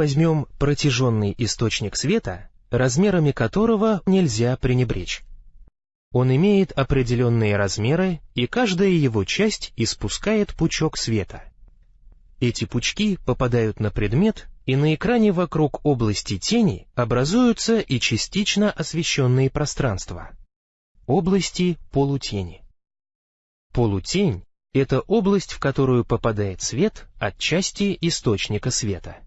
Возьмем протяженный источник света, размерами которого нельзя пренебречь. Он имеет определенные размеры, и каждая его часть испускает пучок света. Эти пучки попадают на предмет, и на экране вокруг области тени образуются и частично освещенные пространства. Области полутени. Полутень — это область, в которую попадает свет от части источника света.